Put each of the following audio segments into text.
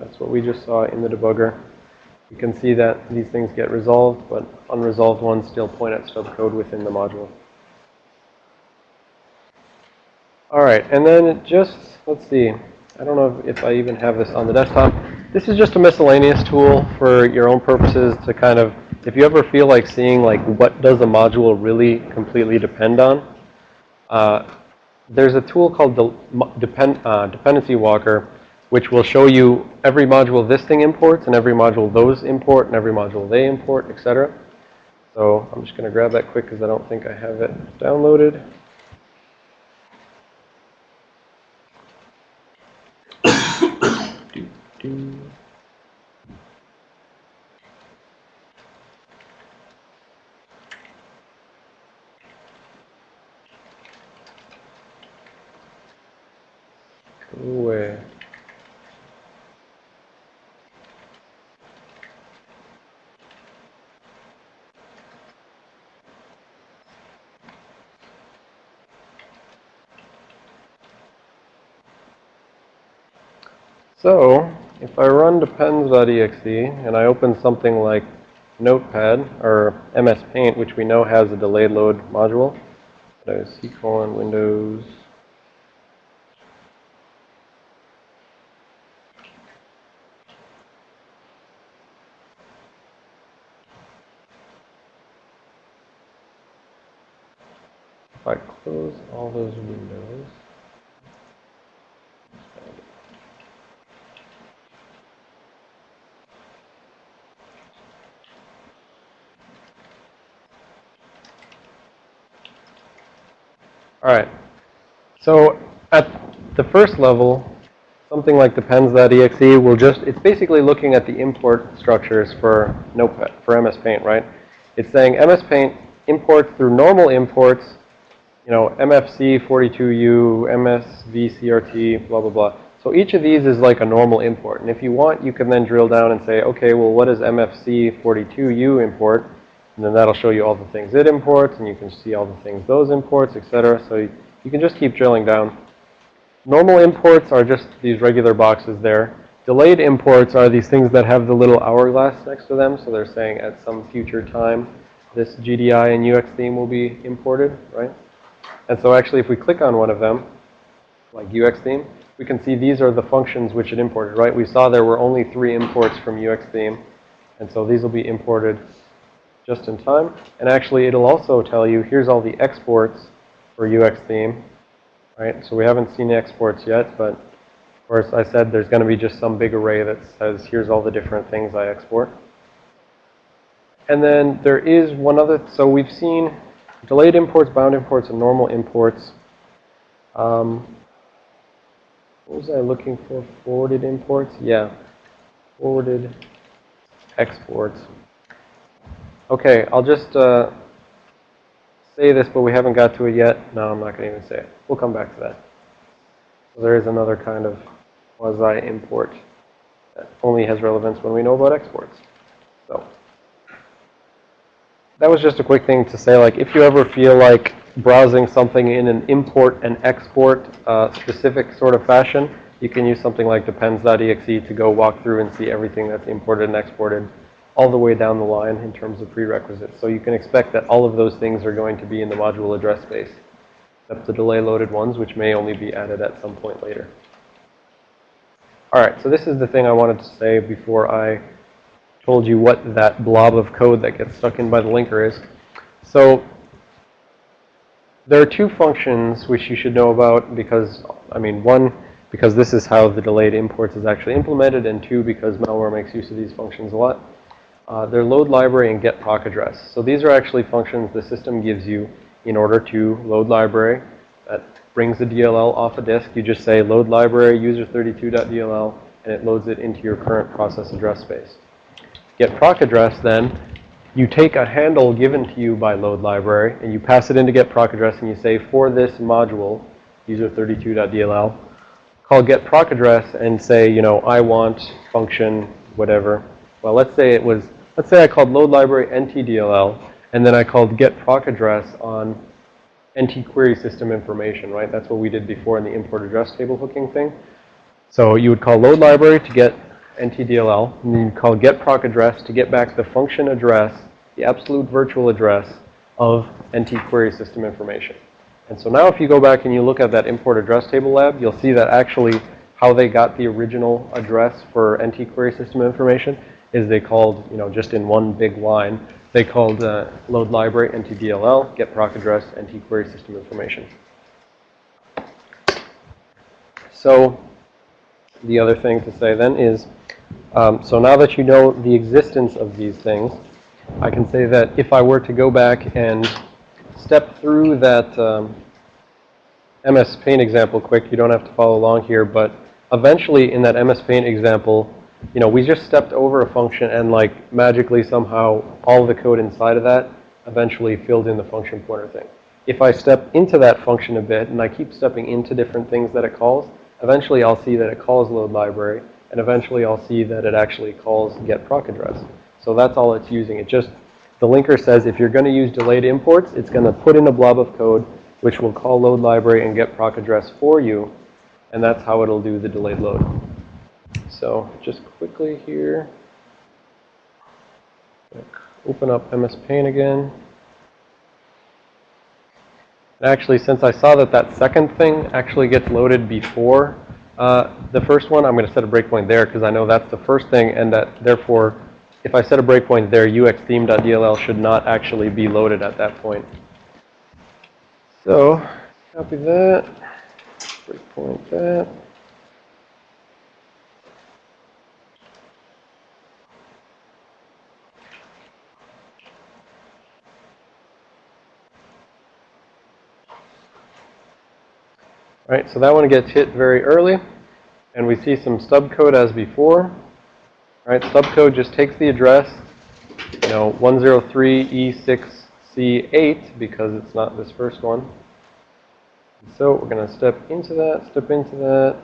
That's what we just saw in the debugger. You can see that these things get resolved, but unresolved ones still point at stub code within the module. All right, and then just, let's see, I don't know if I even have this on the desktop. This is just a miscellaneous tool for your own purposes to kind of, if you ever feel like seeing like what does a module really completely depend on, uh, there's a tool called the depend, uh, Dependency Walker, which will show you every module this thing imports and every module those import and every module they import, etc. So I'm just going to grab that quick because I don't think I have it downloaded. do. Away. So, if I run depends.exe and I open something like Notepad or MS Paint, which we know has a delayed load module, so C colon Windows. If I close all those windows, All right. So at the first level, something like depends.exe will just, it's basically looking at the import structures for Notepad, for MS Paint, right? It's saying MS Paint imports through normal imports, you know, MFC 42U, MSVCRT, blah, blah, blah. So each of these is like a normal import. And if you want, you can then drill down and say, okay, well, what does MFC 42U import? And then that'll show you all the things it imports, and you can see all the things those imports, etc. So you, you can just keep drilling down. Normal imports are just these regular boxes there. Delayed imports are these things that have the little hourglass next to them. So they're saying at some future time, this GDI and UX theme will be imported, right? And so actually, if we click on one of them, like UX theme, we can see these are the functions which it imported, right? We saw there were only three imports from UX theme. And so these will be imported just in time. And actually, it'll also tell you, here's all the exports for UX theme, right? So we haven't seen the exports yet, but of course, I said there's going to be just some big array that says, here's all the different things I export. And then there is one other, so we've seen delayed imports, bound imports, and normal imports. Um, what was I looking for? Forwarded imports? Yeah. Forwarded exports. Okay, I'll just uh, say this, but we haven't got to it yet. No, I'm not going to even say it. We'll come back to that. So there is another kind of quasi-import that only has relevance when we know about exports. So that was just a quick thing to say, like, if you ever feel like browsing something in an import and export uh, specific sort of fashion, you can use something like depends.exe to go walk through and see everything that's imported and exported all the way down the line in terms of prerequisites. So you can expect that all of those things are going to be in the module address space, except the delay loaded ones, which may only be added at some point later. All right, so this is the thing I wanted to say before I told you what that blob of code that gets stuck in by the linker is. So there are two functions which you should know about because, I mean, one, because this is how the delayed imports is actually implemented, and two, because malware makes use of these functions a lot. Uh, they're load library and get proc address. So these are actually functions the system gives you in order to load library. That brings the DLL off a disk. You just say load library user32.dll and it loads it into your current process address space. Get proc address then, you take a handle given to you by load library and you pass it into get proc address and you say for this module user32.dll call get proc address and say, you know, I want function whatever. Well, let's say it was Let's say I called load library ntdll, and then I called get proc address on nt query system information, right? That's what we did before in the import address table hooking thing. So you would call load library to get NTDLL, and then you call get proc address to get back the function address, the absolute virtual address of NT query system information. And so now if you go back and you look at that import address table lab, you'll see that actually how they got the original address for NT query system information is they called, you know, just in one big line, they called uh, load library NTDLL, get proc address, NT query system information. So the other thing to say then is, um, so now that you know the existence of these things, I can say that if I were to go back and step through that um, MS Paint example quick, you don't have to follow along here, but eventually in that MS Paint example, you know, we just stepped over a function and like magically somehow all the code inside of that eventually filled in the function pointer thing. If I step into that function a bit and I keep stepping into different things that it calls, eventually I'll see that it calls load library and eventually I'll see that it actually calls get proc address. So that's all it's using. It just, the linker says if you're going to use delayed imports, it's going to put in a blob of code which will call load library and get proc address for you. And that's how it'll do the delayed load. So just quickly here, open up MS Paint again. Actually, since I saw that that second thing actually gets loaded before uh, the first one, I'm going to set a breakpoint there because I know that's the first thing and that therefore, if I set a breakpoint there, uxtheme.dll should not actually be loaded at that point. So, copy that, breakpoint that. Right, so that one gets hit very early. And we see some stub code as before. Right, stub code just takes the address, you know, 103E6C8 because it's not this first one. So we're going to step into that, step into that,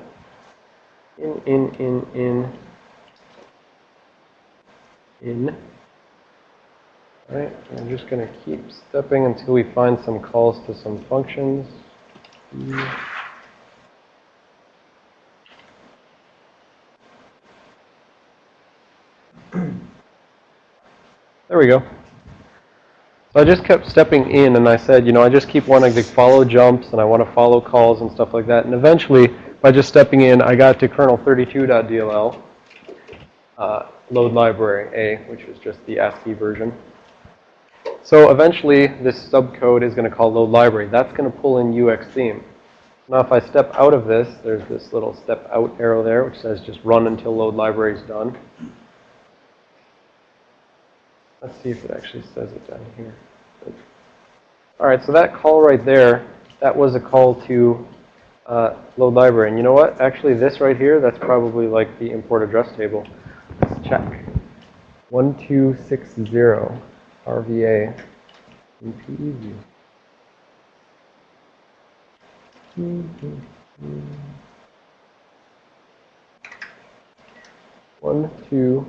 in, in, in, in, in. All right, I'm just going to keep stepping until we find some calls to some functions. There we go. So I just kept stepping in and I said, you know, I just keep wanting to follow jumps and I want to follow calls and stuff like that. And eventually, by just stepping in, I got to kernel32.dll, uh, load library A, which is just the ASCII version. So eventually, this stub code is going to call load library. That's going to pull in UX theme. Now, if I step out of this, there's this little step out arrow there, which says just run until load library is done. Let's see if it actually says it down here. All right, so that call right there, that was a call to uh, load library. And you know what? Actually, this right here, that's probably like the import address table. Let's check. 1260 RVA. One, two,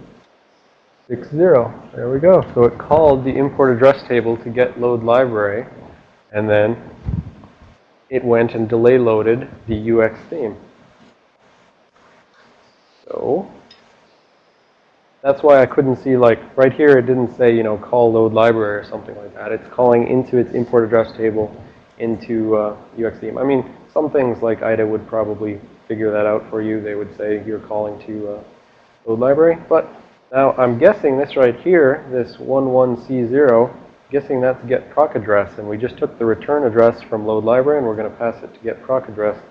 Six zero. There we go. So it called the import address table to get load library, and then it went and delay loaded the UX theme. So that's why I couldn't see like right here it didn't say, you know, call load library or something like that. It's calling into its import address table into uh, UX theme. I mean, some things like IDA would probably figure that out for you. They would say you're calling to uh, load library, but now, I'm guessing this right here, this 11C0, guessing that's get proc address. And we just took the return address from load library, and we're going to pass it to get proc address.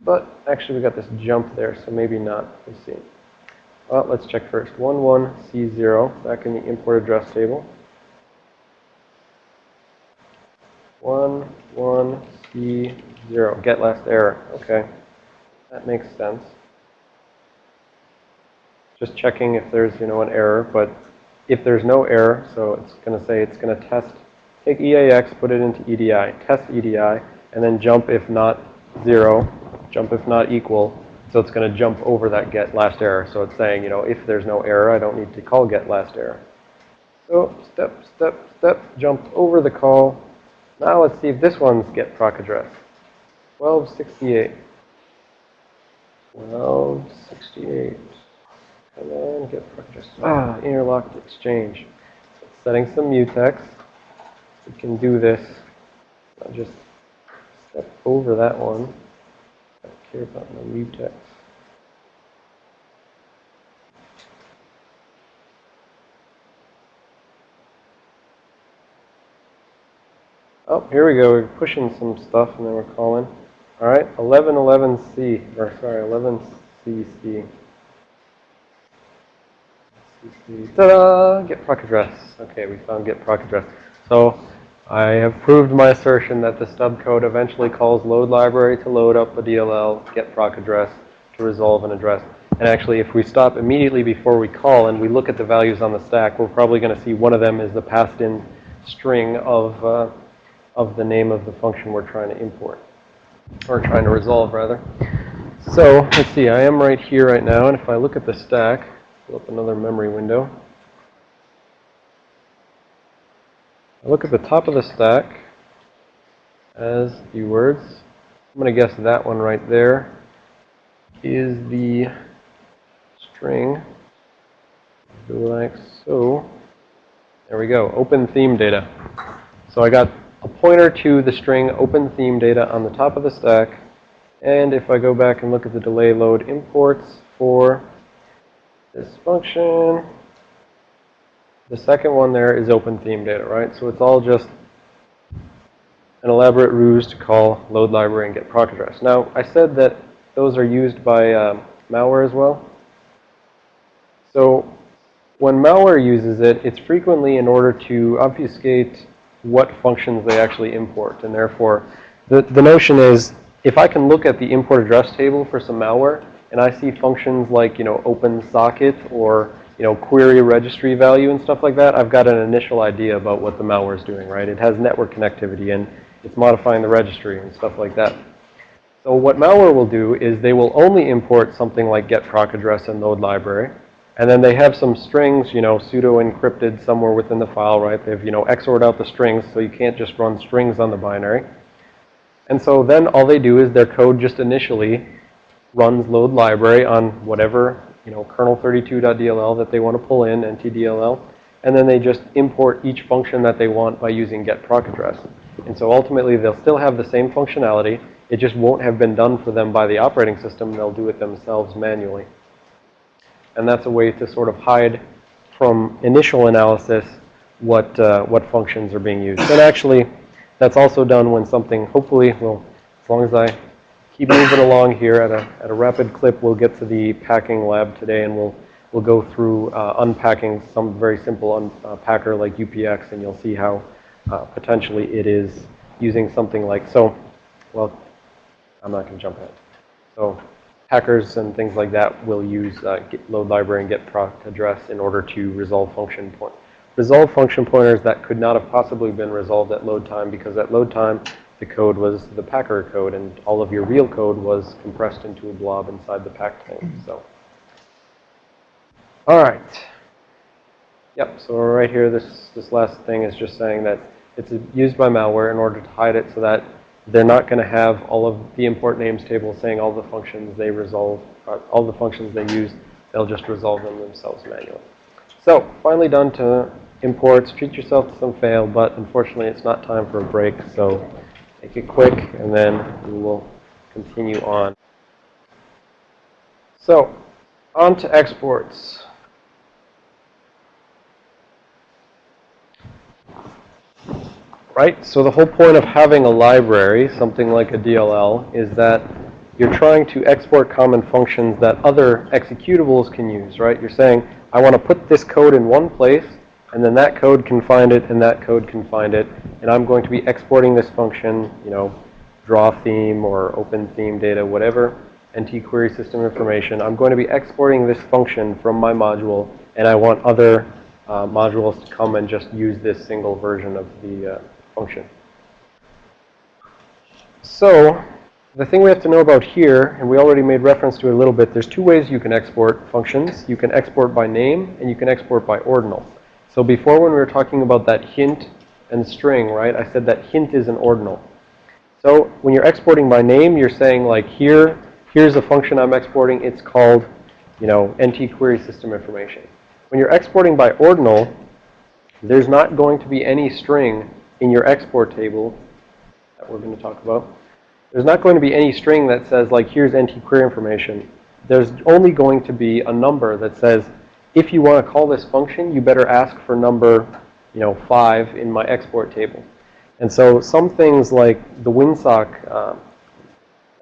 But actually, we got this jump there, so maybe not. Let's see. Well, let's check first. 11C0, back in the import address table. 11C0, get last error. Okay. That makes sense just checking if there's, you know, an error. But if there's no error, so it's going to say it's going to test, take EAX, put it into EDI, test EDI, and then jump if not zero, jump if not equal. So it's going to jump over that get last error. So it's saying, you know, if there's no error, I don't need to call get last error. So step, step, step, jump over the call. Now let's see if this one's get proc address. 1268. 1268. And then get purchase. Ah, interlocked exchange. Setting some mutex. We can do this. I'll just step over that one. I don't care about my mutex. Oh, here we go. We're pushing some stuff and then we're calling. All right, 1111C, or sorry, 11CC. Ta-da! Get proc address. Okay, we found get proc address. So I have proved my assertion that the stub code eventually calls load library to load up a DLL, get proc address to resolve an address. And actually, if we stop immediately before we call and we look at the values on the stack, we're probably going to see one of them is the passed-in string of uh, of the name of the function we're trying to import, or trying to resolve, rather. So, let's see, I am right here right now, and if I look at the stack, pull up another memory window. I look at the top of the stack as the words. I'm going to guess that one right there is the string, like so. There we go, open theme data. So I got a pointer to the string open theme data on the top of the stack. And if I go back and look at the delay load imports for this function, the second one there is open theme data, right? So it's all just an elaborate ruse to call load library and get proc address. Now, I said that those are used by um, malware as well. So when malware uses it, it's frequently in order to obfuscate what functions they actually import. And therefore, the, the notion is if I can look at the import address table for some malware and I see functions like, you know, open socket or, you know, query registry value and stuff like that, I've got an initial idea about what the malware is doing, right? It has network connectivity and it's modifying the registry and stuff like that. So what malware will do is they will only import something like get proc address and load library. And then they have some strings, you know, pseudo encrypted somewhere within the file, right? They've, you know, XORed out the strings so you can't just run strings on the binary. And so then all they do is their code just initially runs load library on whatever, you know, kernel32.dll that they want to pull in, ntdll. And then they just import each function that they want by using get proc address. And so ultimately they'll still have the same functionality. It just won't have been done for them by the operating system. They'll do it themselves manually. And that's a way to sort of hide from initial analysis what, uh, what functions are being used. And actually, that's also done when something, hopefully, well, as long as I keep moving along here at a, at a rapid clip, we'll get to the packing lab today and we'll, we'll go through uh, unpacking some very simple unpacker uh, like UPX and you'll see how uh, potentially it is using something like, so, well, I'm not going to jump ahead. So hackers and things like that will use uh, load library and get proc address in order to resolve function point. Resolve function pointers that could not have possibly been resolved at load time because at load time the code was the packer code and all of your real code was compressed into a blob inside the pack thing. So, all right. Yep. So right here, this this last thing is just saying that it's used by malware in order to hide it so that they're not going to have all of the import names table saying all the functions they resolve, uh, all the functions they use. They'll just resolve them themselves manually. So finally done to imports. Treat yourself to some fail, but unfortunately it's not time for a break. So make it quick, and then we will continue on. So on to exports. right? So the whole point of having a library, something like a DLL, is that you're trying to export common functions that other executables can use, right? You're saying, I want to put this code in one place, and then that code can find it, and that code can find it, and I'm going to be exporting this function, you know, draw theme or open theme data, whatever, NT query system information. I'm going to be exporting this function from my module, and I want other uh, modules to come and just use this single version of the uh, function. So the thing we have to know about here, and we already made reference to it a little bit, there's two ways you can export functions. You can export by name, and you can export by ordinal. So before when we were talking about that hint and string, right, I said that hint is an ordinal. So when you're exporting by name, you're saying like here, here's a function I'm exporting. It's called you know, NT query system information. When you're exporting by ordinal, there's not going to be any string in your export table that we're going to talk about. There's not going to be any string that says, like, here's NT query information. There's only going to be a number that says, if you want to call this function, you better ask for number, you know, 5 in my export table. And so some things like the WinSock, um,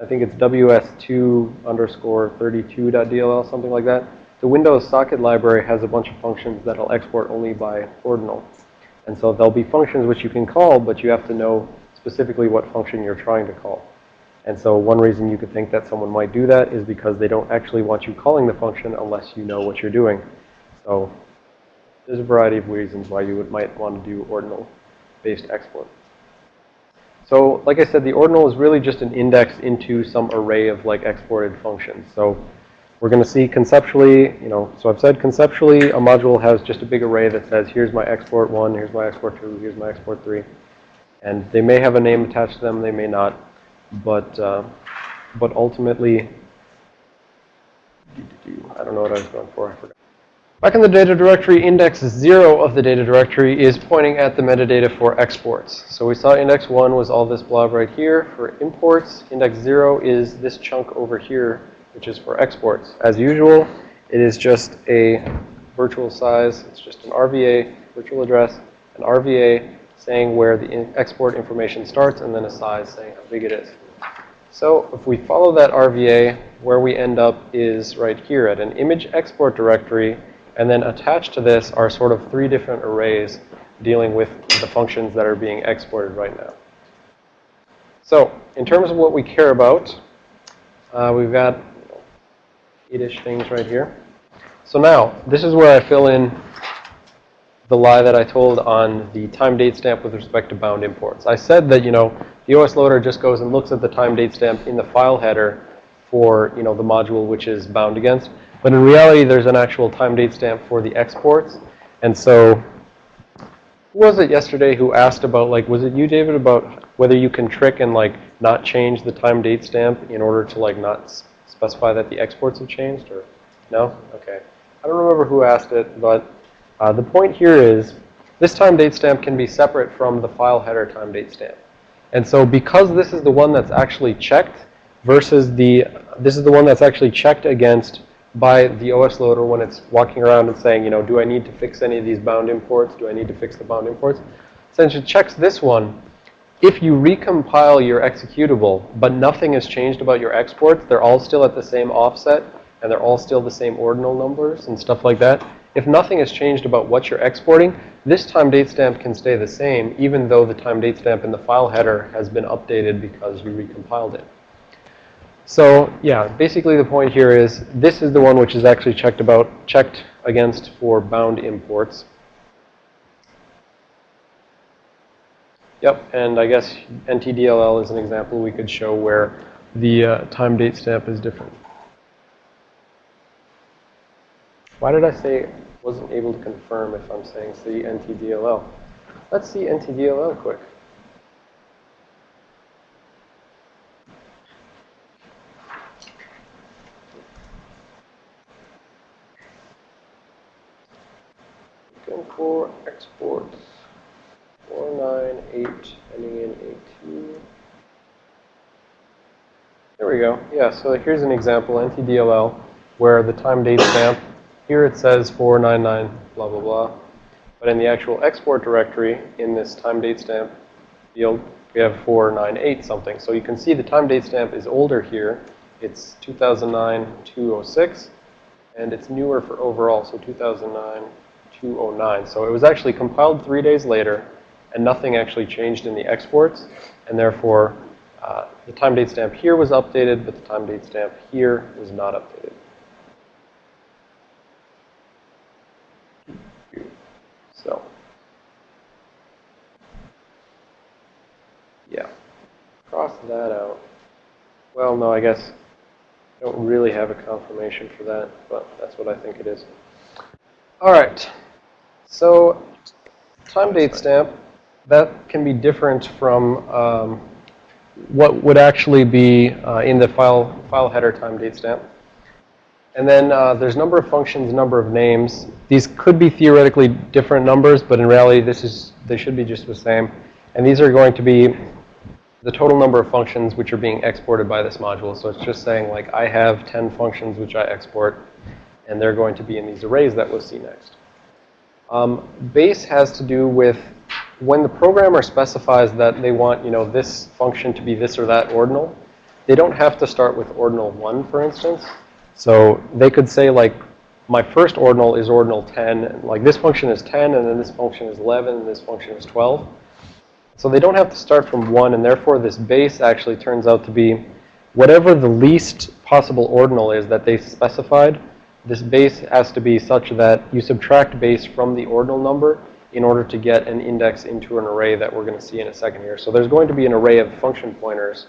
I think it's ws2 underscore 32.dll, something like that. The Windows socket library has a bunch of functions that'll export only by ordinal. And so there'll be functions which you can call, but you have to know specifically what function you're trying to call. And so one reason you could think that someone might do that is because they don't actually want you calling the function unless you know what you're doing. So there's a variety of reasons why you would, might want to do ordinal-based export. So like I said, the ordinal is really just an index into some array of like exported functions. So we're going to see conceptually, you know, so I've said conceptually a module has just a big array that says here's my export 1, here's my export 2, here's my export 3. And they may have a name attached to them, they may not. But, uh, but ultimately, I don't know what I was going for, I forgot. Back in the data directory, index 0 of the data directory is pointing at the metadata for exports. So we saw index 1 was all this blob right here for imports. Index 0 is this chunk over here, which is for exports. As usual, it is just a virtual size. It's just an RVA, virtual address, an RVA saying where the in export information starts, and then a size saying how big it is. So if we follow that RVA, where we end up is right here at an image export directory and then attached to this are sort of three different arrays dealing with the functions that are being exported right now. So in terms of what we care about, uh, we've got eight-ish things right here. So now, this is where I fill in the lie that I told on the time date stamp with respect to bound imports. I said that, you know, the OS loader just goes and looks at the time date stamp in the file header for, you know, the module which is bound against. But in reality, there's an actual time date stamp for the exports. And so, who was it yesterday who asked about, like, was it you, David, about whether you can trick and, like, not change the time date stamp in order to, like, not specify that the exports have changed? Or no? Okay. I don't remember who asked it, but uh, the point here is this time date stamp can be separate from the file header time date stamp. And so because this is the one that's actually checked versus the, this is the one that's actually checked against by the OS loader when it's walking around and saying, you know, do I need to fix any of these bound imports? Do I need to fix the bound imports? Since it checks this one, if you recompile your executable, but nothing has changed about your exports, they're all still at the same offset, and they're all still the same ordinal numbers and stuff like that. If nothing has changed about what you're exporting, this time date stamp can stay the same, even though the time date stamp in the file header has been updated because you recompiled it. So yeah, basically the point here is this is the one which is actually checked about, checked against for bound imports. Yep, and I guess NTDLL is an example we could show where the uh, time date stamp is different. Why did I say wasn't able to confirm if I'm saying see NTDLL? Let's see NTDLL quick. For exports. 498 ending in 82. There we go. Yeah, so here's an example, NTDLL, where the time date stamp, here it says 499 blah, blah, blah. But in the actual export directory, in this time date stamp field, we have 498 something. So you can see the time date stamp is older here. It's 2009-206, and it's newer for overall, so 2009 209. So it was actually compiled three days later, and nothing actually changed in the exports. And therefore, uh, the time date stamp here was updated, but the time date stamp here was not updated. So, yeah, cross that out. Well, no, I guess I don't really have a confirmation for that, but that's what I think it is. All right. So time date stamp, that can be different from um, what would actually be uh, in the file, file header time date stamp. And then uh, there's number of functions, number of names. These could be theoretically different numbers, but in reality, this is they should be just the same. And these are going to be the total number of functions which are being exported by this module. So it's just saying like I have 10 functions which I export, and they're going to be in these arrays that we'll see next. Um, base has to do with when the programmer specifies that they want, you know, this function to be this or that ordinal, they don't have to start with ordinal 1, for instance. So they could say, like, my first ordinal is ordinal 10, and like this function is 10, and then this function is 11, and this function is 12. So they don't have to start from 1, and therefore this base actually turns out to be whatever the least possible ordinal is that they specified, this base has to be such that you subtract base from the ordinal number in order to get an index into an array that we're going to see in a second here. So there's going to be an array of function pointers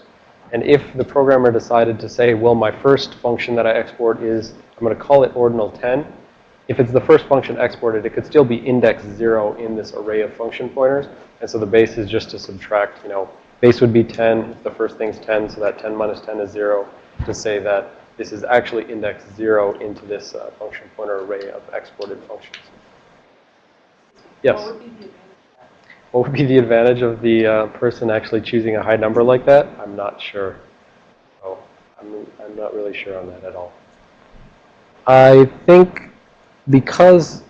and if the programmer decided to say, well, my first function that I export is, I'm going to call it ordinal 10, if it's the first function exported, it could still be index 0 in this array of function pointers. And so the base is just to subtract, you know, base would be 10 if the first thing's 10, so that 10 minus 10 is 0 to say that this is actually index 0 into this uh, function pointer array of exported functions. Yes? What would be the advantage of the uh, person actually choosing a high number like that? I'm not sure. Oh, I'm, I'm not really sure on that at all. I think because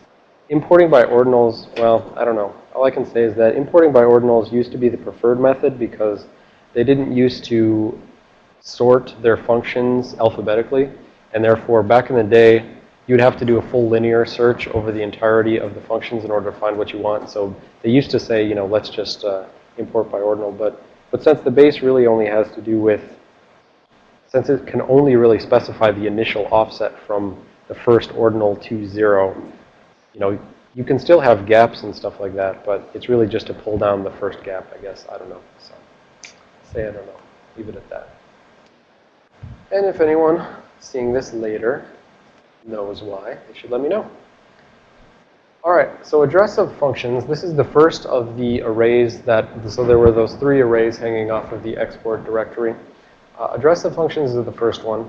importing by ordinals, well, I don't know. All I can say is that importing by ordinals used to be the preferred method because they didn't used to sort their functions alphabetically. And therefore, back in the day, you would have to do a full linear search over the entirety of the functions in order to find what you want. So they used to say, you know, let's just uh, import by ordinal. But, but since the base really only has to do with, since it can only really specify the initial offset from the first ordinal to zero, you know, you can still have gaps and stuff like that, but it's really just to pull down the first gap, I guess. I don't know. So say I don't know. Leave it at that. And if anyone seeing this later knows why, they should let me know. All right, so address of functions. This is the first of the arrays that, so there were those three arrays hanging off of the export directory. Uh, address of functions is the first one.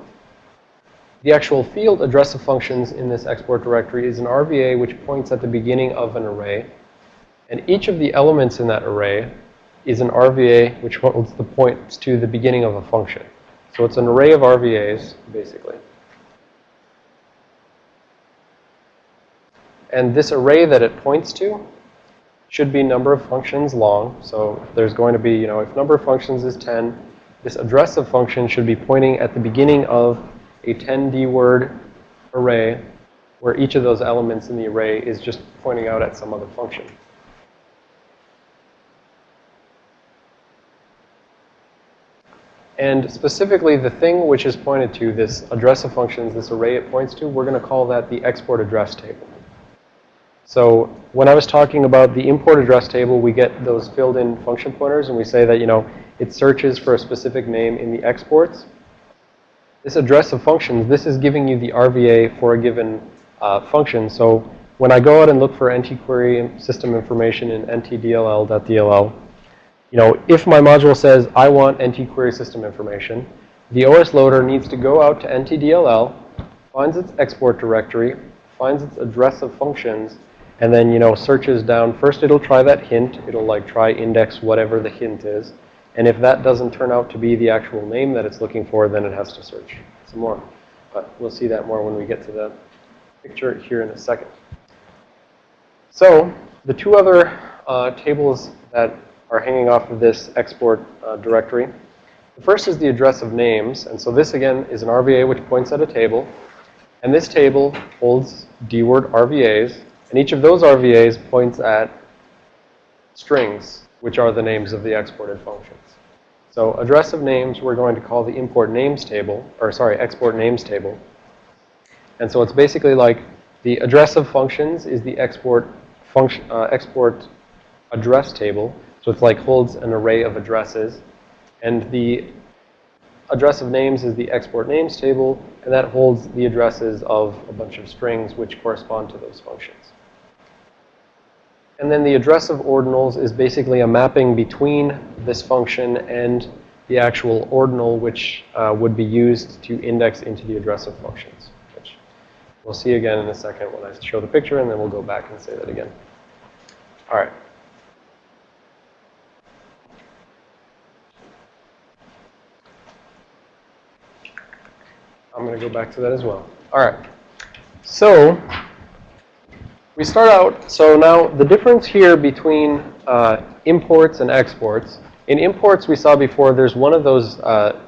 The actual field address of functions in this export directory is an RVA which points at the beginning of an array. And each of the elements in that array is an RVA which holds the points to the beginning of a function. So it's an array of RVAs, basically. And this array that it points to should be number of functions long. So there's going to be, you know, if number of functions is 10, this address of function should be pointing at the beginning of a 10D word array where each of those elements in the array is just pointing out at some other function. And specifically, the thing which is pointed to, this address of functions, this array it points to, we're going to call that the export address table. So when I was talking about the import address table, we get those filled in function pointers and we say that, you know, it searches for a specific name in the exports. This address of functions, this is giving you the RVA for a given uh, function. So when I go out and look for NT-query system information in ntdll.dll, you know, if my module says I want NT-query system information, the OS loader needs to go out to ntdll, finds its export directory, finds its address of functions, and then, you know, searches down. First, it'll try that hint. It'll, like, try index whatever the hint is. And if that doesn't turn out to be the actual name that it's looking for, then it has to search some more. But we'll see that more when we get to the picture here in a second. So the two other uh, tables that are hanging off of this export uh, directory. The first is the address of names. And so this, again, is an RVA which points at a table. And this table holds D-word RVAs. And each of those RVAs points at strings, which are the names of the exported functions. So address of names, we're going to call the import names table, or sorry, export names table. And so it's basically like the address of functions is the export function, uh, export address table. So it's like holds an array of addresses. And the address of names is the export names table, and that holds the addresses of a bunch of strings which correspond to those functions. And then the address of ordinals is basically a mapping between this function and the actual ordinal which uh, would be used to index into the address of functions, which We'll see again in a second when I show the picture, and then we'll go back and say that again. All right. I'm going to go back to that as well. All right. So we start out, so now the difference here between uh, imports and exports. In imports, we saw before, there's one of those, uh,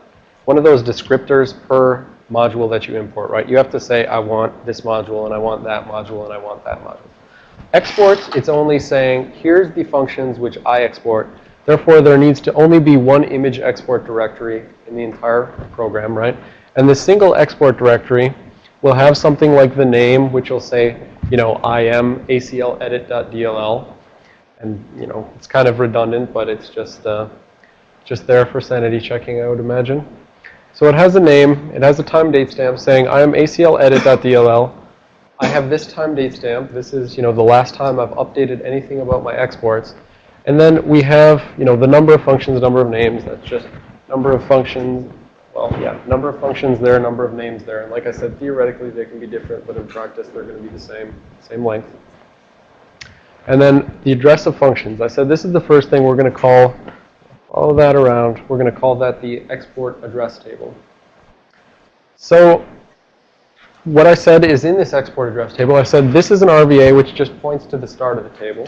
one of those descriptors per module that you import, right? You have to say, I want this module, and I want that module, and I want that module. Exports, it's only saying, here's the functions which I export. Therefore, there needs to only be one image export directory in the entire program, right? And the single export directory will have something like the name, which will say, you know, I am ACL edit.dll. And, you know, it's kind of redundant, but it's just, uh, just there for sanity checking, I would imagine. So it has a name. It has a time date stamp saying, I am ACL edit.dll. I have this time date stamp. This is, you know, the last time I've updated anything about my exports. And then we have, you know, the number of functions, number of names. That's just number of functions, well, yeah, number of functions there, number of names there. And like I said, theoretically they can be different, but in practice they're going to be the same, same length. And then the address of functions. I said this is the first thing we're going to call, follow that around, we're going to call that the export address table. So what I said is in this export address table, I said this is an RVA which just points to the start of the table.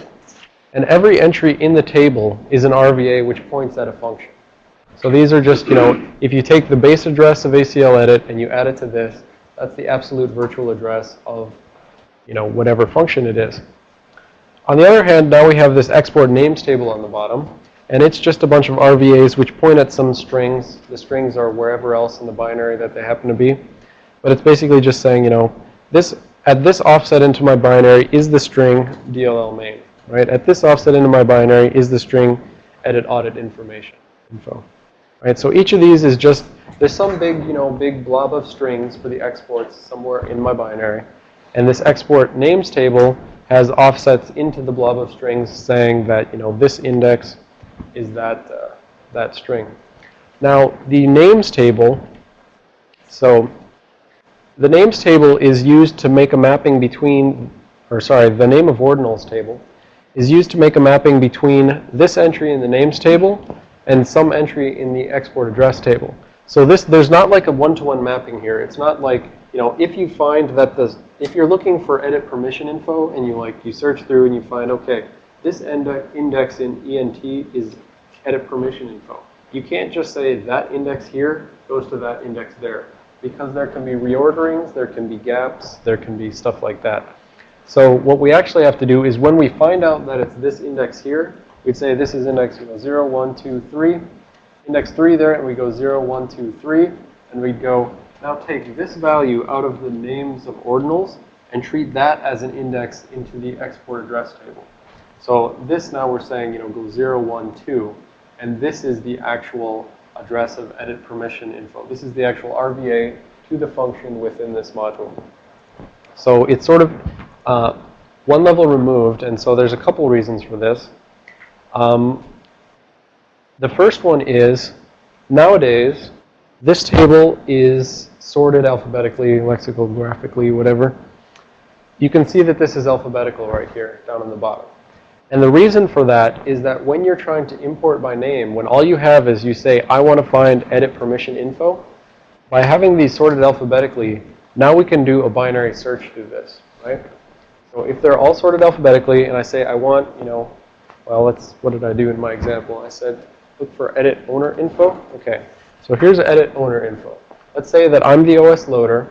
And every entry in the table is an RVA which points at a function. So these are just, you know, if you take the base address of ACL edit and you add it to this, that's the absolute virtual address of, you know, whatever function it is. On the other hand, now we have this export names table on the bottom. And it's just a bunch of RVAs which point at some strings. The strings are wherever else in the binary that they happen to be. But it's basically just saying, you know, this at this offset into my binary is the string DLL main, right? At this offset into my binary is the string edit audit information info. Right, so each of these is just, there's some big, you know, big blob of strings for the exports somewhere in my binary. And this export names table has offsets into the blob of strings saying that, you know, this index is that, uh, that string. Now, the names table, so the names table is used to make a mapping between, or sorry, the name of ordinals table is used to make a mapping between this entry in the names table and some entry in the export address table. So this, there's not like a one-to-one -one mapping here. It's not like, you know, if you find that the, if you're looking for edit permission info and you like, you search through and you find, okay, this index in ENT is edit permission info. You can't just say that index here goes to that index there. Because there can be reorderings, there can be gaps, there can be stuff like that. So what we actually have to do is when we find out that it's this index here, we'd say this is index you know, 0, 1, 2, 3. Index 3 there, and we go 0, 1, 2, 3. And we'd go, now take this value out of the names of ordinals and treat that as an index into the export address table. So this now we're saying, you know, go 0, 1, 2. And this is the actual address of edit permission info. This is the actual RVA to the function within this module. So it's sort of uh, one level removed, and so there's a couple reasons for this. Um, the first one is, nowadays, this table is sorted alphabetically, lexicographically, whatever. You can see that this is alphabetical right here, down on the bottom. And the reason for that is that when you're trying to import by name, when all you have is you say, I want to find edit permission info, by having these sorted alphabetically, now we can do a binary search through this, right? So if they're all sorted alphabetically and I say I want, you know, well, let's, what did I do in my example? I said, look for edit owner info. Okay, so here's edit owner info. Let's say that I'm the OS loader,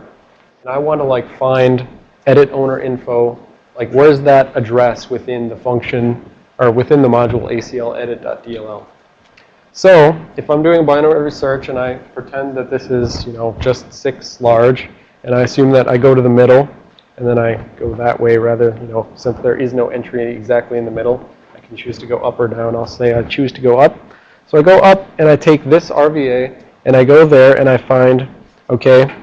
and I want to like find edit owner info. Like, where's that address within the function, or within the module ACL edit.dll? So, if I'm doing binary search and I pretend that this is, you know, just 6 large, and I assume that I go to the middle, and then I go that way rather, you know, since there is no entry exactly in the middle, choose to go up or down. I'll say I choose to go up. So I go up and I take this RVA and I go there and I find, okay,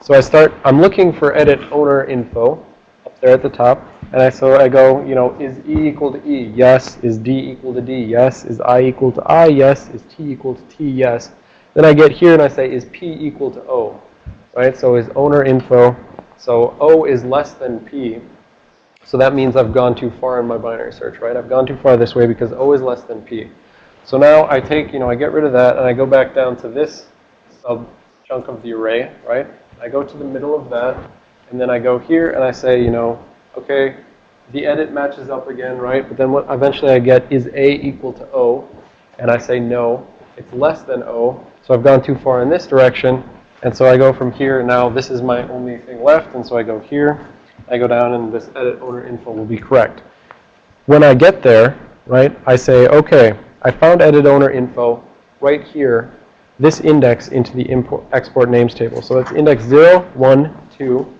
so I start, I'm looking for edit owner info up there at the top. And I, so I go, you know, is E equal to E? Yes. Is D equal to D? Yes. Is I equal to I? Yes. Is T equal to T? Yes. Then I get here and I say, is P equal to O? Right? So is owner info So O is less than P. So that means I've gone too far in my binary search, right? I've gone too far this way because O is less than P. So now I take, you know, I get rid of that and I go back down to this sub chunk of the array, right? I go to the middle of that and then I go here and I say, you know, okay, the edit matches up again, right? But then what eventually I get is A equal to O and I say no, it's less than O. So I've gone too far in this direction and so I go from here. Now this is my only thing left and so I go here. I go down and this edit owner info will be correct. When I get there, right, I say, okay, I found edit owner info right here, this index into the import, export names table. So that's index 0, 1, 2.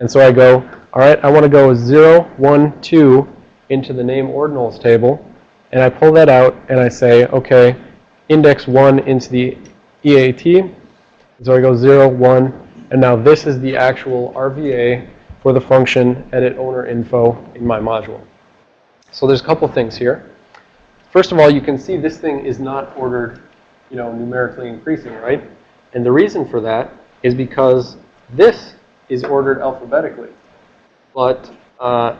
And so I go, all right, I want to go 0, 1, 2 into the name ordinals table. And I pull that out and I say, okay, index 1 into the EAT. So I go 0, 1. And now this is the actual RVA for the function edit owner info in my module. So there's a couple things here. First of all, you can see this thing is not ordered, you know, numerically increasing, right? And the reason for that is because this is ordered alphabetically. But uh,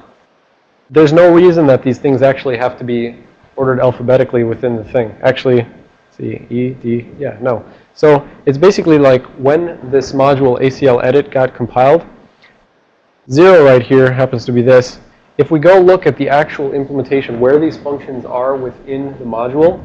there's no reason that these things actually have to be ordered alphabetically within the thing. Actually, see, E, D, yeah, no. So it's basically like when this module ACL edit got compiled, zero right here happens to be this. If we go look at the actual implementation, where these functions are within the module,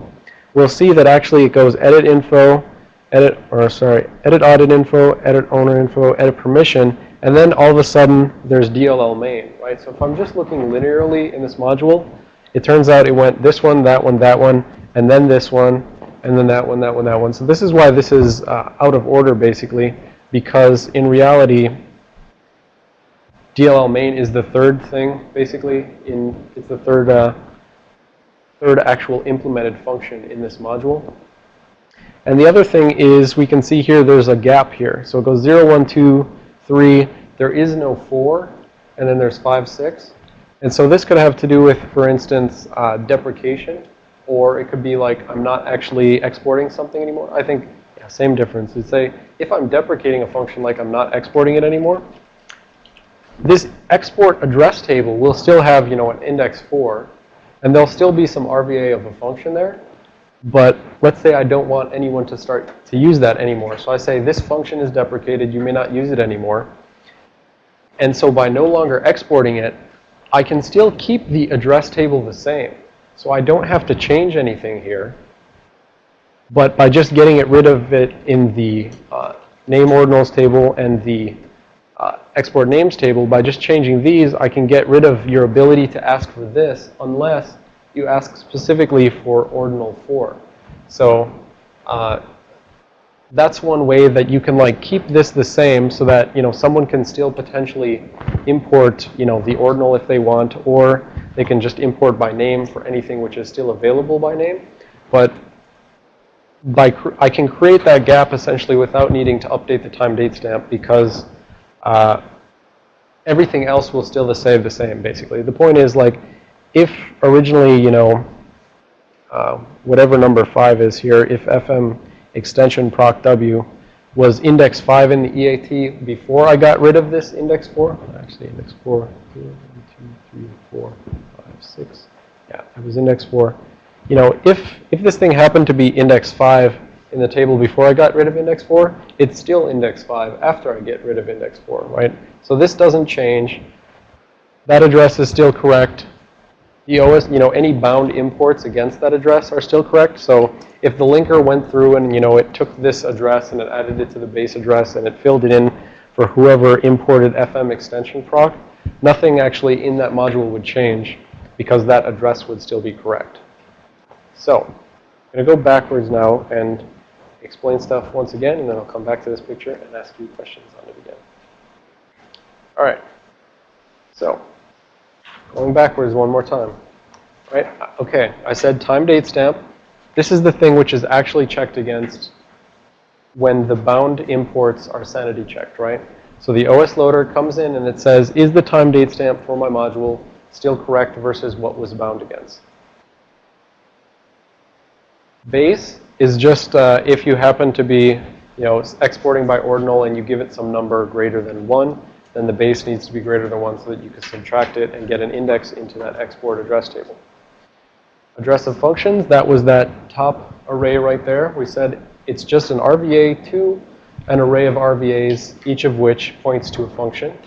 we'll see that actually it goes edit info, edit, or sorry, edit audit info, edit owner info, edit permission, and then all of a sudden there's DLL main, right? So if I'm just looking linearly in this module, it turns out it went this one, that one, that one, and then this one, and then that one, that one, that one. So this is why this is uh, out of order basically, because in reality, DLL main is the third thing, basically. In It's the third, uh, third actual implemented function in this module. And the other thing is we can see here there's a gap here. So it goes 0, 1, 2, 3. There is no 4. And then there's 5, 6. And so this could have to do with, for instance, uh, deprecation. Or it could be like I'm not actually exporting something anymore. I think, yeah, same difference. You'd say if I'm deprecating a function like I'm not exporting it anymore, this export address table will still have, you know, an index 4. And there'll still be some RVA of a function there. But let's say I don't want anyone to start to use that anymore. So I say this function is deprecated. You may not use it anymore. And so by no longer exporting it, I can still keep the address table the same. So I don't have to change anything here. But by just getting it rid of it in the uh, name ordinals table and the export names table, by just changing these, I can get rid of your ability to ask for this unless you ask specifically for ordinal 4. So uh, that's one way that you can like keep this the same so that, you know, someone can still potentially import, you know, the ordinal if they want, or they can just import by name for anything which is still available by name. But by I can create that gap essentially without needing to update the time date stamp because uh, everything else will still stay the same, basically. The point is, like, if originally, you know, uh, whatever number 5 is here, if FM extension proc W was index 5 in the EAT before I got rid of this index 4, actually index 4, 2, 3, 4, 5, 6, yeah, it was index 4. You know, if, if this thing happened to be index 5 in the table before I got rid of index 4, it's still index 5 after I get rid of index 4, right? So this doesn't change. That address is still correct. The OS, you know, any bound imports against that address are still correct. So if the linker went through and, you know, it took this address and it added it to the base address and it filled it in for whoever imported FM extension proc, nothing actually in that module would change because that address would still be correct. So I'm going to go backwards now and explain stuff once again, and then I'll come back to this picture and ask you questions on it again. All right. So, going backwards one more time. Right? Okay, I said time date stamp. This is the thing which is actually checked against when the bound imports are sanity checked, right? So the OS loader comes in and it says, is the time date stamp for my module still correct versus what was bound against? Base is just uh, if you happen to be, you know, exporting by ordinal and you give it some number greater than 1, then the base needs to be greater than 1 so that you can subtract it and get an index into that export address table. Address of functions, that was that top array right there. We said it's just an RVA to an array of RVAs, each of which points to a function.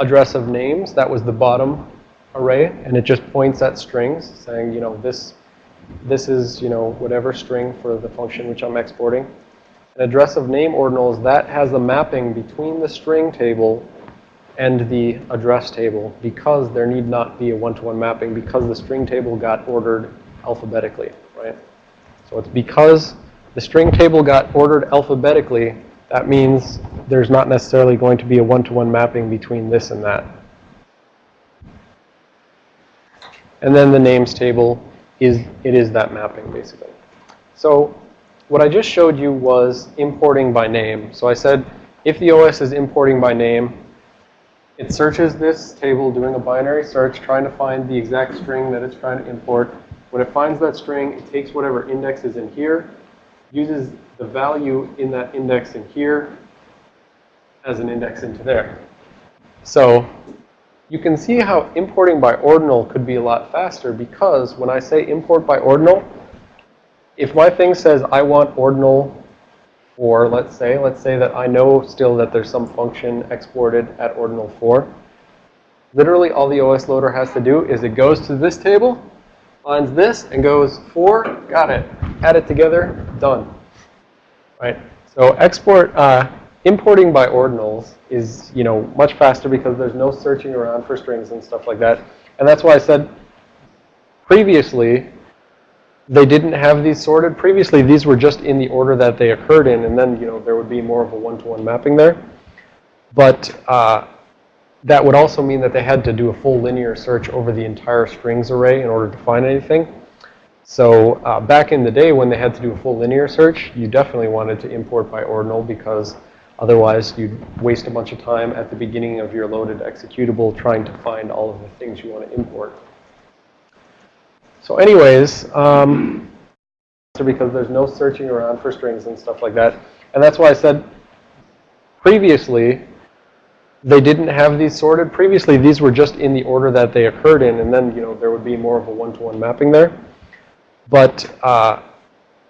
Address of names, that was the bottom array, and it just points at strings, saying, you know, this, this is, you know, whatever string for the function which I'm exporting. An address of name ordinals, that has the mapping between the string table and the address table because there need not be a one-to-one -one mapping because the string table got ordered alphabetically, right? So it's because the string table got ordered alphabetically, that means there's not necessarily going to be a one-to-one -one mapping between this and that. And then the names table is, it is that mapping basically. So what I just showed you was importing by name. So I said if the OS is importing by name, it searches this table doing a binary search, trying to find the exact string that it's trying to import. When it finds that string, it takes whatever index is in here, uses the value in that index in here as an index into there. So you can see how importing by ordinal could be a lot faster because when I say import by ordinal, if my thing says I want ordinal for, let's say, let's say that I know still that there's some function exported at ordinal 4. Literally all the OS loader has to do is it goes to this table, finds this, and goes 4, got it. Add it together, done. Right? So export, uh, importing by ordinals is, you know, much faster because there's no searching around for strings and stuff like that. And that's why I said previously they didn't have these sorted. Previously, these were just in the order that they occurred in, and then, you know, there would be more of a one-to-one -one mapping there. But uh, that would also mean that they had to do a full linear search over the entire strings array in order to find anything. So uh, back in the day when they had to do a full linear search, you definitely wanted to import by ordinal because otherwise you'd waste a bunch of time at the beginning of your loaded executable trying to find all of the things you want to import. So anyways, um, because there's no searching around for strings and stuff like that. And that's why I said previously they didn't have these sorted. Previously, these were just in the order that they occurred in, and then, you know, there would be more of a one-to-one -one mapping there. But uh,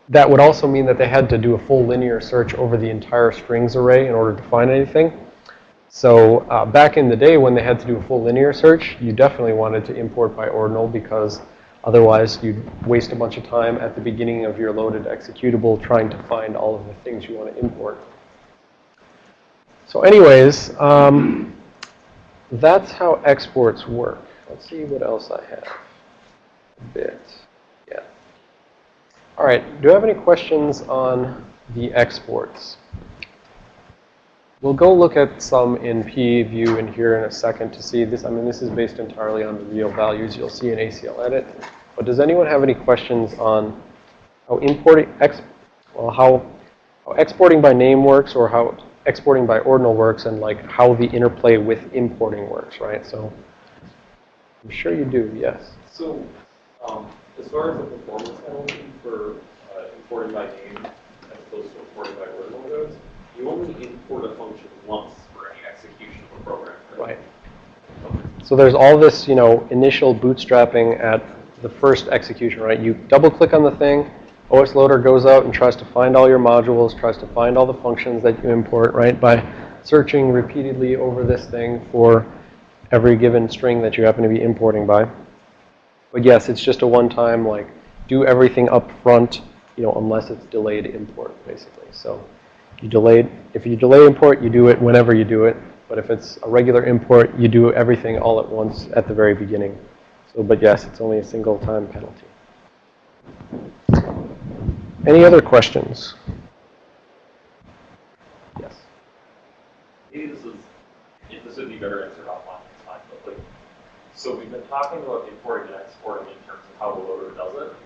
that would also mean that they had to do a full linear search over the entire strings array in order to find anything. So uh, back in the day when they had to do a full linear search, you definitely wanted to import by ordinal because Otherwise, you'd waste a bunch of time at the beginning of your loaded executable trying to find all of the things you want to import. So anyways, um, that's how exports work. Let's see what else I have. A bit. All right. Do you have any questions on the exports? We'll go look at some in PEview in here in a second to see this. I mean, this is based entirely on the real values you'll see in ACL Edit. But does anyone have any questions on how importing, ex, well, how, how exporting by name works or how exporting by ordinal works and like how the interplay with importing works, right? So I'm sure you do, yes. So um, as far as the performance penalty for uh, importing by name as opposed to importing by ordinal goes, you only import a function once for any execution of a program. Right. right. So there's all this, you know, initial bootstrapping at the first execution, right? You double click on the thing, OS Loader goes out and tries to find all your modules, tries to find all the functions that you import, right? By searching repeatedly over this thing for every given string that you happen to be importing by. But yes, it's just a one-time, like, do everything up front, you know, unless it's delayed import, basically. So you delayed, if you delay import, you do it whenever you do it. But if it's a regular import, you do everything all at once at the very beginning. So, but yes, it's only a single time penalty. Any other questions? Yes. Maybe this is, if this would be better answered offline. But like, so we've been talking about importing and exporting in terms of how the loader does it.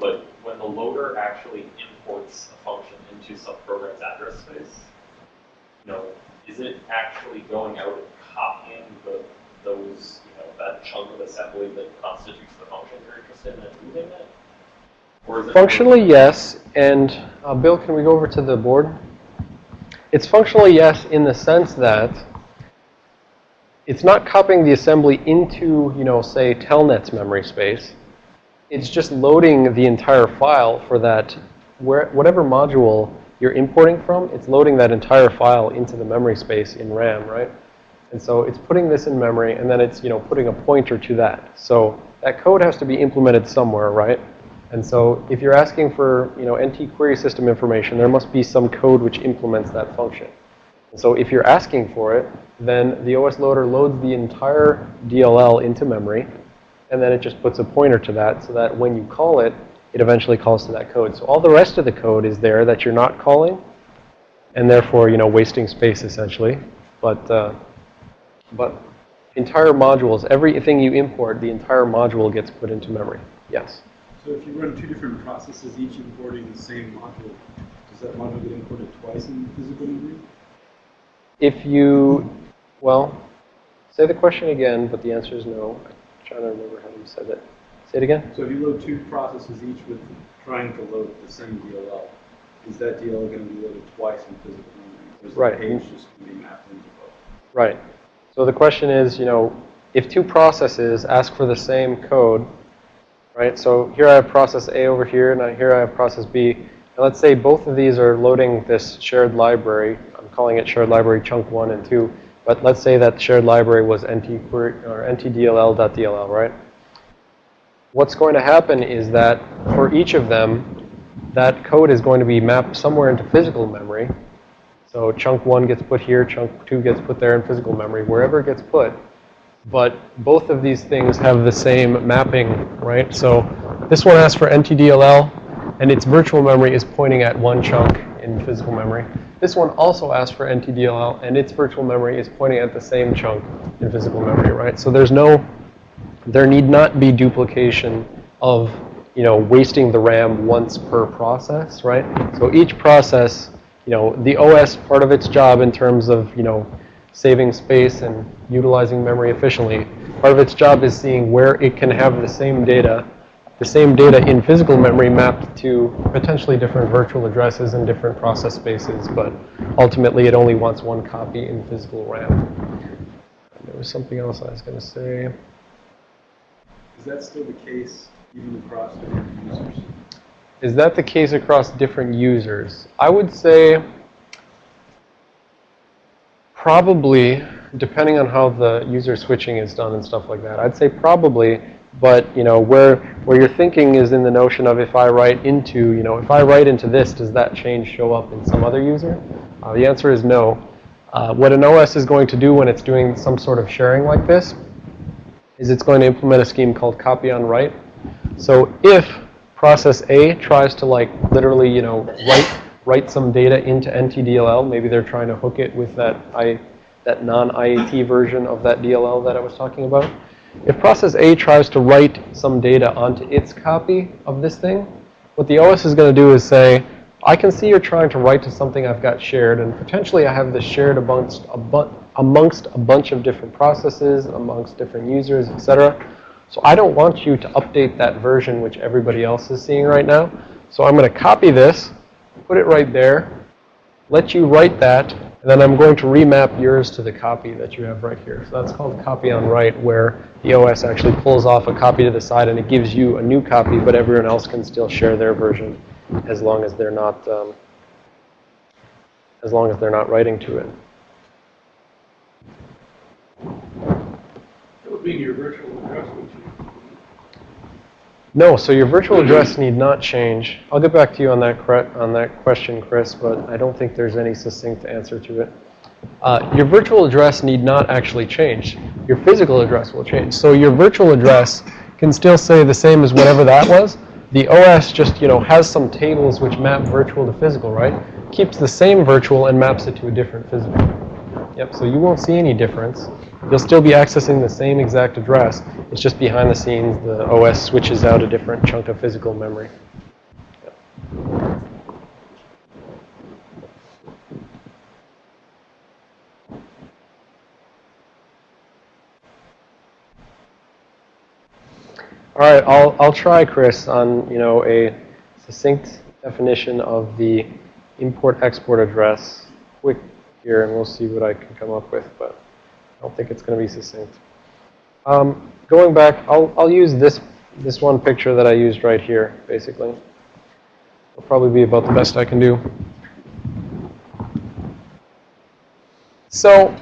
But when the loader actually imports a function into some program's address space, you know, is it actually going out and copying the, those, you know, that chunk of assembly that constitutes the function you're interested in and moving it? Or is it Functionally, yes. And uh, Bill, can we go over to the board? It's functionally yes in the sense that it's not copying the assembly into, you know, say, Telnet's memory space. It's just loading the entire file for that, where, whatever module you're importing from, it's loading that entire file into the memory space in RAM, right? And so it's putting this in memory, and then it's, you know, putting a pointer to that. So that code has to be implemented somewhere, right? And so if you're asking for, you know, NT query system information, there must be some code which implements that function. So if you're asking for it, then the OS loader loads the entire DLL into memory, and then it just puts a pointer to that so that when you call it, it eventually calls to that code. So all the rest of the code is there that you're not calling, and therefore, you know, wasting space essentially. But, uh, but entire modules, everything you import, the entire module gets put into memory. Yes? So if you run two different processes, each importing the same module, does that module get imported twice in physical memory? If you, well, say the question again, but the answer is no. I'm trying to remember how you said it. Say it again. So if you load two processes, each with trying to load the same DLL, is that DLL going to be loaded twice in physical memory? Right. page just going to be mapped into both? Right. So the question is, you know, if two processes ask for the same code, right? So here I have process A over here, and here I have process B. And let's say both of these are loading this shared library. Calling it shared library chunk 1 and 2. But let's say that shared library was nt query, or ntdll.dll, right? What's going to happen is that for each of them, that code is going to be mapped somewhere into physical memory. So chunk 1 gets put here, chunk 2 gets put there in physical memory, wherever it gets put. But both of these things have the same mapping, right? So this one asks for NTDLL, and its virtual memory is pointing at one chunk in physical memory. This one also asks for NTDLL, and its virtual memory is pointing at the same chunk in physical memory, right? So there's no, there need not be duplication of, you know, wasting the RAM once per process, right? So each process, you know, the OS part of its job in terms of, you know, saving space and utilizing memory efficiently, part of its job is seeing where it can have the same data, the same data in physical memory mapped to potentially different virtual addresses and different process spaces, but ultimately it only wants one copy in physical RAM. There was something else I was going to say. Is that still the case even across different users? Is that the case across different users? I would say probably, depending on how the user switching is done and stuff like that. I'd say probably, but you know, where where you're thinking is in the notion of if I write into, you know, if I write into this, does that change show up in some other user? Uh, the answer is no. Uh, what an OS is going to do when it's doing some sort of sharing like this is it's going to implement a scheme called copy on write. So if process A tries to like literally, you know, write write some data into NTDLL, maybe they're trying to hook it with that I that non-IAT version of that DLL that I was talking about. If process A tries to write some data onto its copy of this thing, what the OS is going to do is say, I can see you're trying to write to something I've got shared, and potentially I have this shared amongst a, bu amongst a bunch of different processes, amongst different users, etc. So I don't want you to update that version which everybody else is seeing right now. So I'm going to copy this, put it right there, let you write that, and then I'm going to remap yours to the copy that you have right here. So that's called copy on write, where the OS actually pulls off a copy to the side and it gives you a new copy, but everyone else can still share their version as long as they're not um, as long as they're not writing to it. Would your virtual? No, so your virtual address need not change. I'll get back to you on that on that question, Chris, but I don't think there's any succinct answer to it. Uh, your virtual address need not actually change. Your physical address will change. So your virtual address can still say the same as whatever that was. The OS just, you know, has some tables which map virtual to physical, right? Keeps the same virtual and maps it to a different physical. Yep, so you won't see any difference. You'll still be accessing the same exact address. It's just behind the scenes, the OS switches out a different chunk of physical memory. All right, I'll, I'll try, Chris, on, you know, a succinct definition of the import-export address quick here and we'll see what I can come up with, but I don't think it's going to be succinct. Um, going back, I'll, I'll use this, this one picture that I used right here, basically. It'll probably be about the best I can do. So,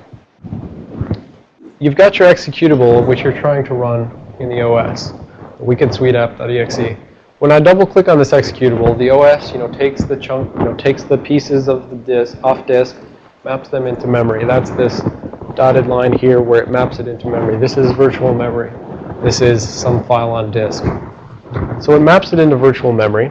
you've got your executable, which you're trying to run in the OS, wicked sweet app.exe. When I double click on this executable, the OS, you know, takes the chunk, you know, takes the pieces of the disk off disk, maps them into memory. That's this dotted line here where it maps it into memory. This is virtual memory. This is some file on disk. So it maps it into virtual memory.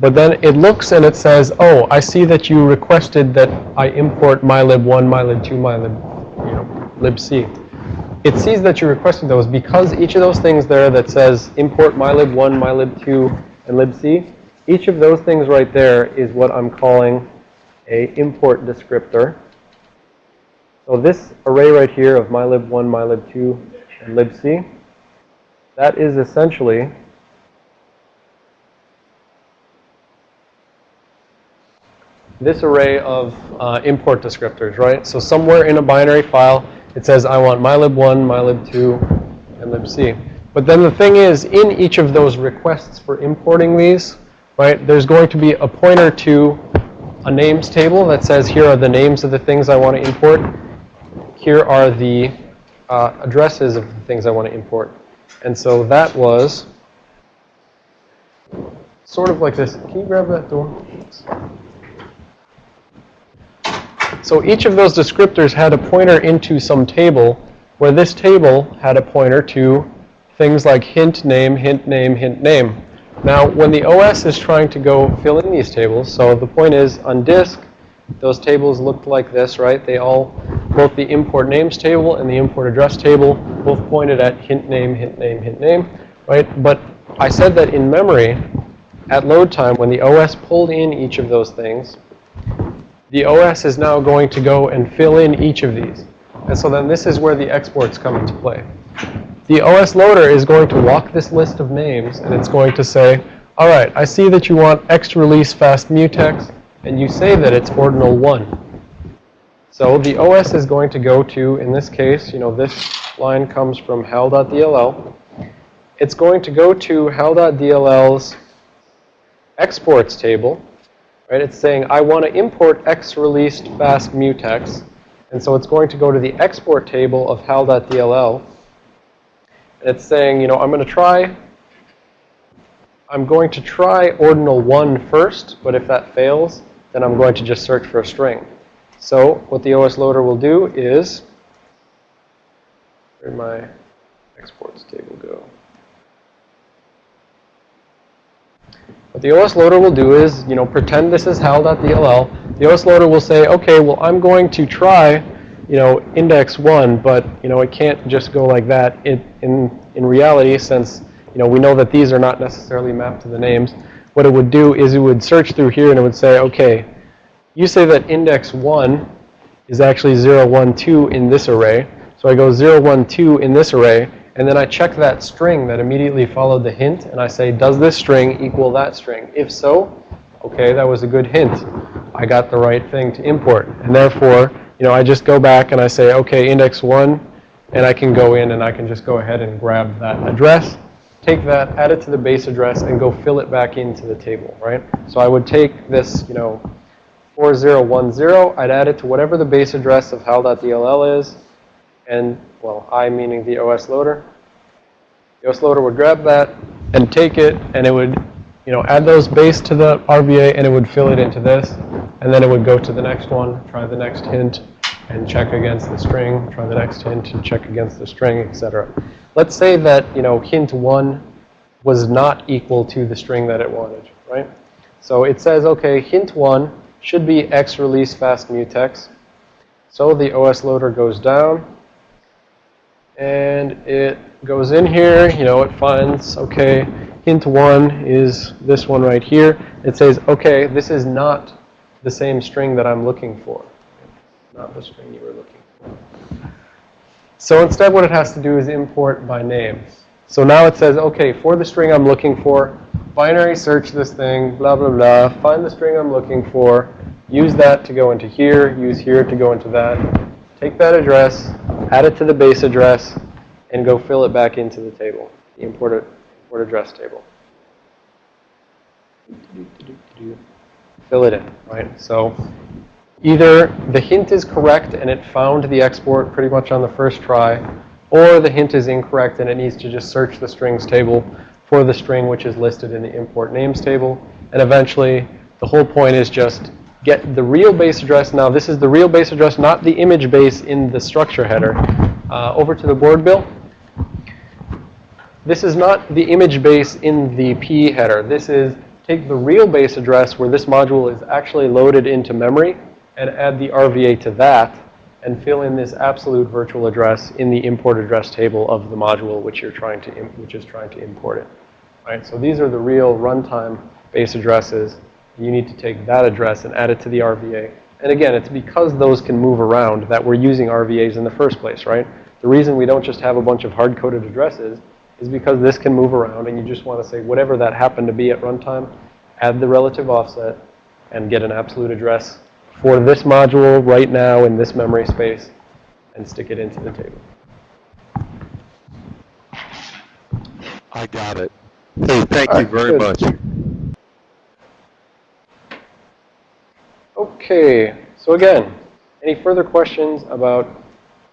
But then it looks and it says, oh, I see that you requested that I import mylib1, mylib2, mylib, you know, libc. It sees that you requested those because each of those things there that says import mylib1, mylib2, and libc, each of those things right there is what I'm calling a import descriptor. So this array right here of mylib1, mylib2, and libc, that is essentially this array of uh, import descriptors, right? So somewhere in a binary file, it says I want mylib1, mylib2, and libc. But then the thing is, in each of those requests for importing these, right, there's going to be a pointer to a names table that says here are the names of the things I want to import. Here are the uh, addresses of the things I want to import. And so that was sort of like this. Can you grab that door? So each of those descriptors had a pointer into some table where this table had a pointer to things like hint name, hint name, hint name. Now, when the OS is trying to go fill in these tables, so the point is on disk, those tables looked like this, right? They all, both the import names table and the import address table, both pointed at hint name, hint name, hint name, right? But I said that in memory, at load time, when the OS pulled in each of those things, the OS is now going to go and fill in each of these. And so then this is where the exports come into play. The OS loader is going to walk this list of names, and it's going to say, all right, I see that you want X release fast mutex, and you say that it's ordinal 1. So the OS is going to go to, in this case, you know, this line comes from hal.dll. It's going to go to hal.dll's exports table, right? It's saying, I want to import X released fast mutex. And so it's going to go to the export table of hal.dll. It's saying, you know, I'm going to try, I'm going to try ordinal 1 first, but if that fails, then I'm going to just search for a string. So what the OS loader will do is, where my exports table go? What the OS loader will do is, you know, pretend this is hal.dll. The OS loader will say, okay, well, I'm going to try, you know, index 1, but, you know, it can't just go like that. It, in, in reality, since, you know, we know that these are not necessarily mapped to the names, what it would do is it would search through here and it would say, okay, you say that index 1 is actually 0, 1, 2 in this array. So I go 0, 1, 2 in this array, and then I check that string that immediately followed the hint, and I say, does this string equal that string? If so, okay, that was a good hint. I got the right thing to import. And therefore, you know, I just go back and I say, okay, index 1, and I can go in and I can just go ahead and grab that address, take that, add it to the base address, and go fill it back into the table, right? So I would take this, you know, 4010, I'd add it to whatever the base address of hal.dll is, and, well, I meaning the OS loader. The OS loader would grab that and take it, and it would, you know, add those base to the RVA, and it would fill it into this. And then it would go to the next one, try the next hint, and check against the string, try the next hint, and check against the string, etc. Let's say that, you know, hint 1 was not equal to the string that it wanted, right? So it says, okay, hint 1 should be x release fast mutex. So the OS loader goes down, and it goes in here, you know, it finds, okay, hint one is this one right here. It says, okay, this is not the same string that I'm looking for. Not the string you were looking for. So instead what it has to do is import by name. So now it says, okay, for the string I'm looking for, binary search this thing, blah, blah, blah, find the string I'm looking for, use that to go into here, use here to go into that. Take that address, add it to the base address, and go fill it back into the table, the import, import address table. Fill it in, right? So either the hint is correct and it found the export pretty much on the first try, or the hint is incorrect and it needs to just search the strings table for the string which is listed in the import names table. And eventually, the whole point is just get the real base address. Now, this is the real base address, not the image base in the structure header. Uh, over to the board, Bill. This is not the image base in the PE header. This is take the real base address where this module is actually loaded into memory and add the RVA to that and fill in this absolute virtual address in the import address table of the module which you're trying to which is trying to import it. Right? So these are the real runtime base addresses. You need to take that address and add it to the RVA. And again, it's because those can move around that we're using RVAs in the first place, right? The reason we don't just have a bunch of hard-coded addresses is because this can move around and you just want to say whatever that happened to be at runtime, add the relative offset, and get an absolute address for this module right now in this memory space and stick it into the table. I got it. Hey, thank All you right, very good. much. Okay, so again, any further questions about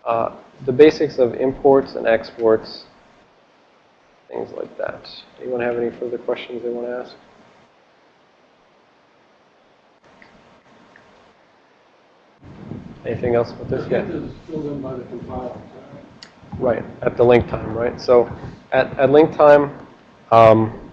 uh, the basics of imports and exports, things like that? Anyone have any further questions they want to ask? Anything else with this? Yeah. is filled in by the compiler. Right, at the link time, right? So at, at link time, um,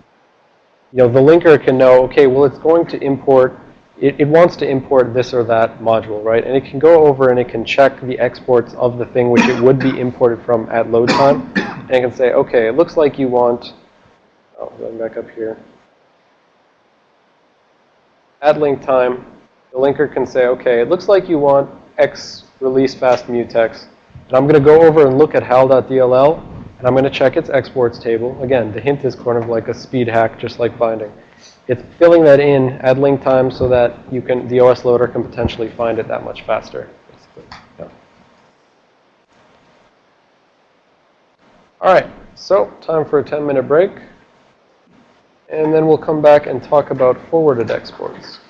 you know, the linker can know, okay, well, it's going to import, it, it wants to import this or that module, right? And it can go over and it can check the exports of the thing which it would be imported from at load time. And it can say, okay, it looks like you want, oh, going back up here. At link time, the linker can say, okay, it looks like you want X release fast mutex. And I'm going to go over and look at hal.dll, and I'm going to check its exports table. Again, the hint is kind of like a speed hack, just like binding. It's filling that in at link time so that you can, the OS loader can potentially find it that much faster. All right, so time for a 10-minute break. And then we'll come back and talk about forwarded exports.